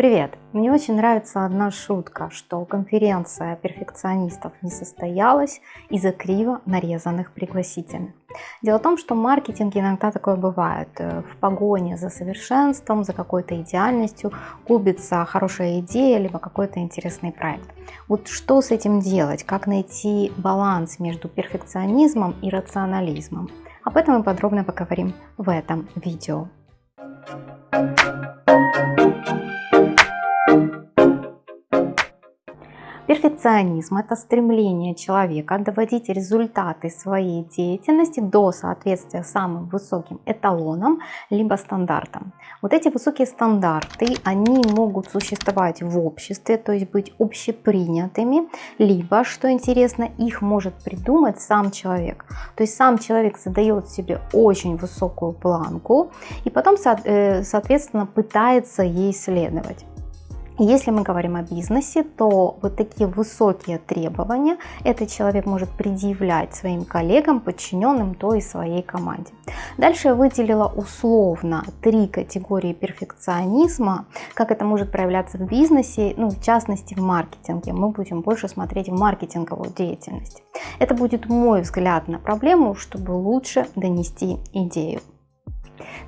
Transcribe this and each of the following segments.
Привет! Мне очень нравится одна шутка, что конференция перфекционистов не состоялась из-за криво нарезанных пригласительных. Дело в том, что в маркетинге иногда такое бывает. В погоне за совершенством, за какой-то идеальностью губится хорошая идея, либо какой-то интересный проект. Вот что с этим делать? Как найти баланс между перфекционизмом и рационализмом? Об этом мы подробно поговорим в этом видео. Перфекционизм – это стремление человека доводить результаты своей деятельности до соответствия самым высоким эталонам либо стандартам. Вот эти высокие стандарты, они могут существовать в обществе, то есть быть общепринятыми, либо, что интересно, их может придумать сам человек. То есть сам человек задает себе очень высокую планку и потом, э, соответственно, пытается ей следовать. Если мы говорим о бизнесе, то вот такие высокие требования этот человек может предъявлять своим коллегам, подчиненным, то и своей команде. Дальше я выделила условно три категории перфекционизма, как это может проявляться в бизнесе, ну, в частности в маркетинге. Мы будем больше смотреть в маркетинговую деятельность. Это будет мой взгляд на проблему, чтобы лучше донести идею.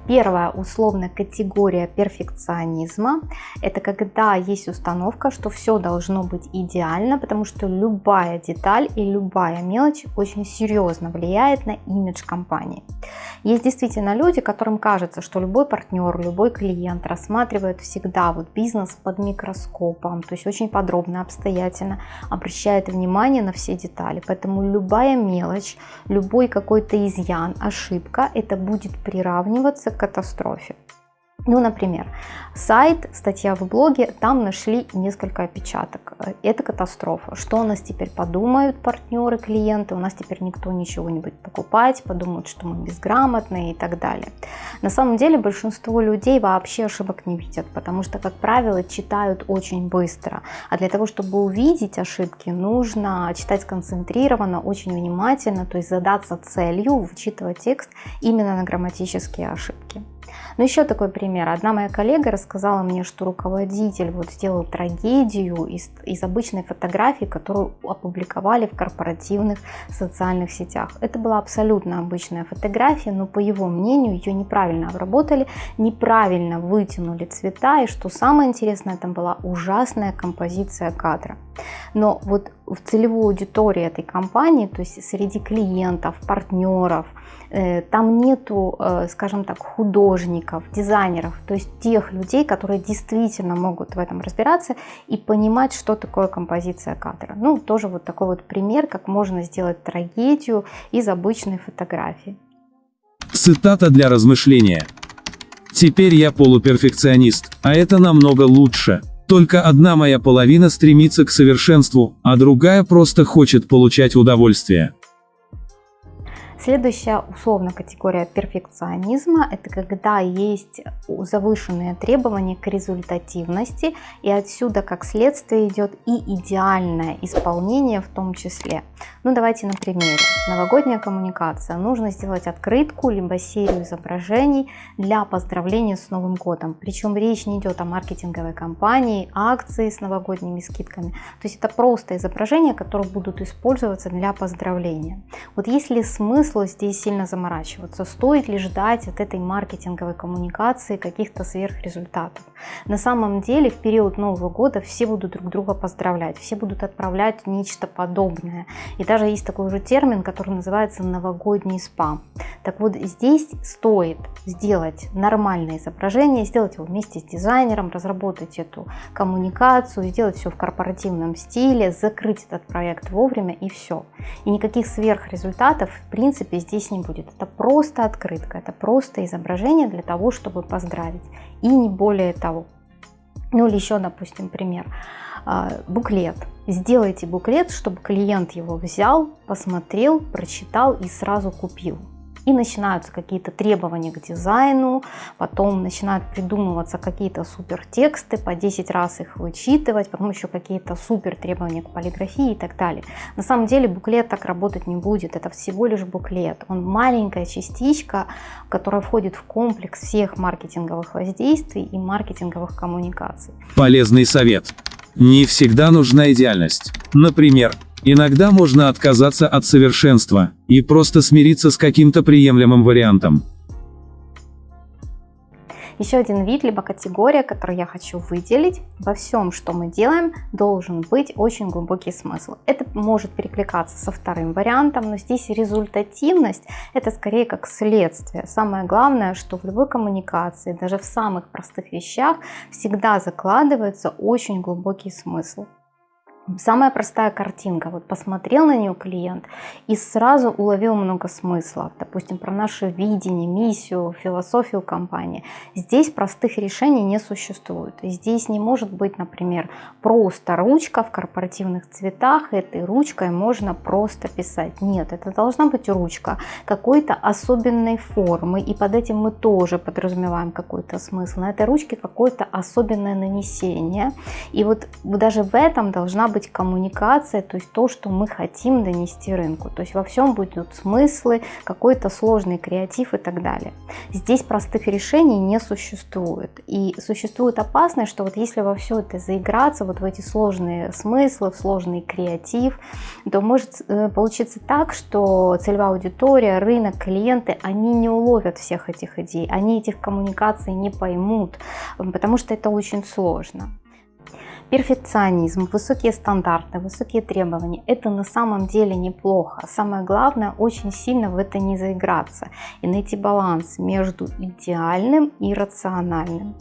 Первая условная категория перфекционизма – это когда есть установка, что все должно быть идеально, потому что любая деталь и любая мелочь очень серьезно влияет на имидж компании. Есть действительно люди, которым кажется, что любой партнер, любой клиент рассматривает всегда вот бизнес под микроскопом, то есть очень подробно, обстоятельно обращает внимание на все детали. Поэтому любая мелочь, любой какой-то изъян, ошибка, это будет приравниваться к катастрофе. Ну, например, сайт, статья в блоге, там нашли несколько опечаток. Это катастрофа. Что у нас теперь подумают партнеры, клиенты? У нас теперь никто ничего не будет покупать, подумают, что мы безграмотные и так далее. На самом деле большинство людей вообще ошибок не видят, потому что, как правило, читают очень быстро. А для того, чтобы увидеть ошибки, нужно читать сконцентрированно, очень внимательно, то есть задаться целью, вычитывать текст именно на грамматические ошибки. Но еще такой пример. Одна моя коллега рассказала мне, что руководитель вот сделал трагедию из, из обычной фотографии, которую опубликовали в корпоративных социальных сетях. Это была абсолютно обычная фотография, но по его мнению ее неправильно обработали, неправильно вытянули цвета, и что самое интересное, там была ужасная композиция кадра. Но вот в целевой аудитории этой компании, то есть среди клиентов, партнеров, там нету, э, скажем так, художников, дизайнеров, то есть тех людей, которые действительно могут в этом разбираться и понимать, что такое композиция кадра. Ну, тоже вот такой вот пример, как можно сделать трагедию из обычной фотографии. Цитата для размышления. Теперь я полуперфекционист, а это намного лучше. Только одна моя половина стремится к совершенству, а другая просто хочет получать удовольствие. Следующая условная категория перфекционизма – это когда есть завышенные требования к результативности, и отсюда как следствие идет и идеальное исполнение в том числе. Ну давайте на примере. Новогодняя коммуникация. Нужно сделать открытку, либо серию изображений для поздравления с Новым годом. Причем речь не идет о маркетинговой кампании, акции с новогодними скидками. То есть это просто изображения, которые будут использоваться для поздравления. Вот есть ли смысл смысла здесь сильно заморачиваться. Стоит ли ждать от этой маркетинговой коммуникации каких-то сверхрезультатов? На самом деле в период Нового года все будут друг друга поздравлять, все будут отправлять нечто подобное. И даже есть такой уже термин, который называется новогодний спам. Так вот здесь стоит сделать нормальное изображение, сделать его вместе с дизайнером, разработать эту коммуникацию, сделать все в корпоративном стиле, закрыть этот проект вовремя и все. И никаких сверхрезультатов в принципе здесь не будет. Это просто открытка, это просто изображение для того, чтобы поздравить. И не более того. Ну или еще, допустим, пример. А, буклет. Сделайте буклет, чтобы клиент его взял, посмотрел, прочитал и сразу купил. И начинаются какие-то требования к дизайну, потом начинают придумываться какие-то супер тексты, по 10 раз их вычитывать, потом еще какие-то супер требования к полиграфии и так далее. На самом деле буклет так работать не будет, это всего лишь буклет. Он маленькая частичка, которая входит в комплекс всех маркетинговых воздействий и маркетинговых коммуникаций. Полезный совет. Не всегда нужна идеальность. Например, иногда можно отказаться от совершенства и просто смириться с каким-то приемлемым вариантом. Еще один вид, либо категория, которую я хочу выделить. Во всем, что мы делаем, должен быть очень глубокий смысл. Это может перекликаться со вторым вариантом, но здесь результативность это скорее как следствие. Самое главное, что в любой коммуникации, даже в самых простых вещах, всегда закладывается очень глубокий смысл. Самая простая картинка. Вот посмотрел на нее клиент и сразу уловил много смысла. Допустим, про наше видение, миссию, философию компании. Здесь простых решений не существует. Здесь не может быть, например, просто ручка в корпоративных цветах. Этой ручкой можно просто писать. Нет, это должна быть ручка какой-то особенной формы. И под этим мы тоже подразумеваем какой-то смысл. На этой ручке какое-то особенное нанесение. И вот даже в этом должна быть коммуникация, то есть то, что мы хотим донести рынку. То есть во всем будут смыслы, какой-то сложный креатив и так далее. Здесь простых решений не существует. И существует опасность, что вот если во все это заиграться, вот в эти сложные смыслы, в сложный креатив, то может э, получиться так, что целевая аудитория, рынок, клиенты, они не уловят всех этих идей, они этих коммуникаций не поймут, потому что это очень сложно. Перфекционизм, высокие стандарты, высокие требования – это на самом деле неплохо. Самое главное – очень сильно в это не заиграться и найти баланс между идеальным и рациональным.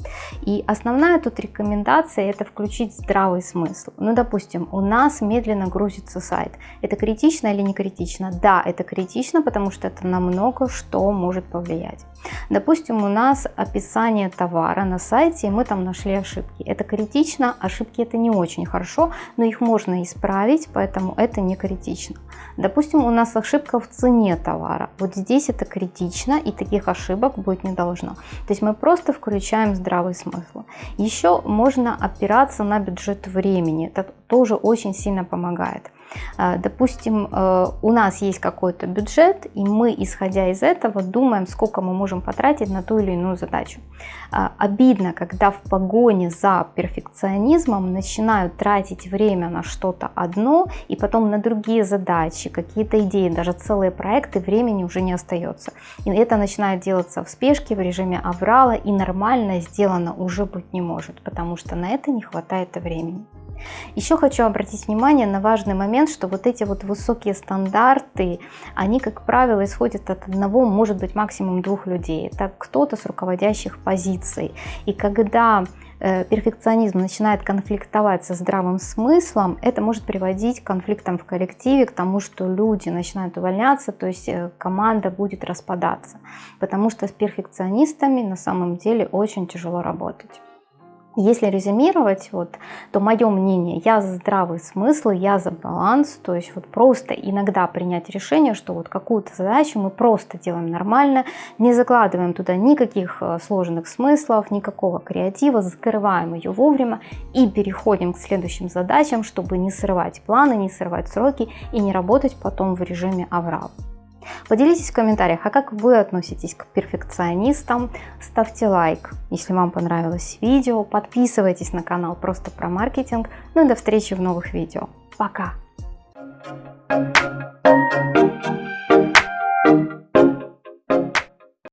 И основная тут рекомендация – это включить здравый смысл. Ну, допустим, у нас медленно грузится сайт. Это критично или не критично? Да, это критично, потому что это на много что может повлиять. Допустим, у нас описание товара на сайте, и мы там нашли ошибки. Это критично, ошибки это не очень хорошо, но их можно исправить, поэтому это не критично. Допустим, у нас ошибка в цене товара. Вот здесь это критично, и таких ошибок быть не должно. То есть мы просто включаем здравый смысл. Еще можно опираться на бюджет времени. Тоже очень сильно помогает. А, допустим, э, у нас есть какой-то бюджет, и мы, исходя из этого, думаем, сколько мы можем потратить на ту или иную задачу. А, обидно, когда в погоне за перфекционизмом начинают тратить время на что-то одно, и потом на другие задачи, какие-то идеи, даже целые проекты, времени уже не остается. И это начинает делаться в спешке, в режиме аврала, и нормально сделано уже быть не может, потому что на это не хватает времени. Еще хочу обратить внимание на важный момент, что вот эти вот высокие стандарты, они, как правило, исходят от одного, может быть, максимум двух людей. Это кто-то с руководящих позиций. И когда э, перфекционизм начинает конфликтовать со здравым смыслом, это может приводить к конфликтам в коллективе, к тому, что люди начинают увольняться, то есть э, команда будет распадаться. Потому что с перфекционистами на самом деле очень тяжело работать. Если резюмировать, вот, то мое мнение, я за здравый смысл, я за баланс, то есть вот просто иногда принять решение, что вот какую-то задачу мы просто делаем нормально, не закладываем туда никаких э, сложных смыслов, никакого креатива, закрываем ее вовремя и переходим к следующим задачам, чтобы не срывать планы, не срывать сроки и не работать потом в режиме аврал. Поделитесь в комментариях, а как вы относитесь к перфекционистам. Ставьте лайк, если вам понравилось видео. Подписывайтесь на канал просто про маркетинг. Ну и до встречи в новых видео. Пока! Thank you.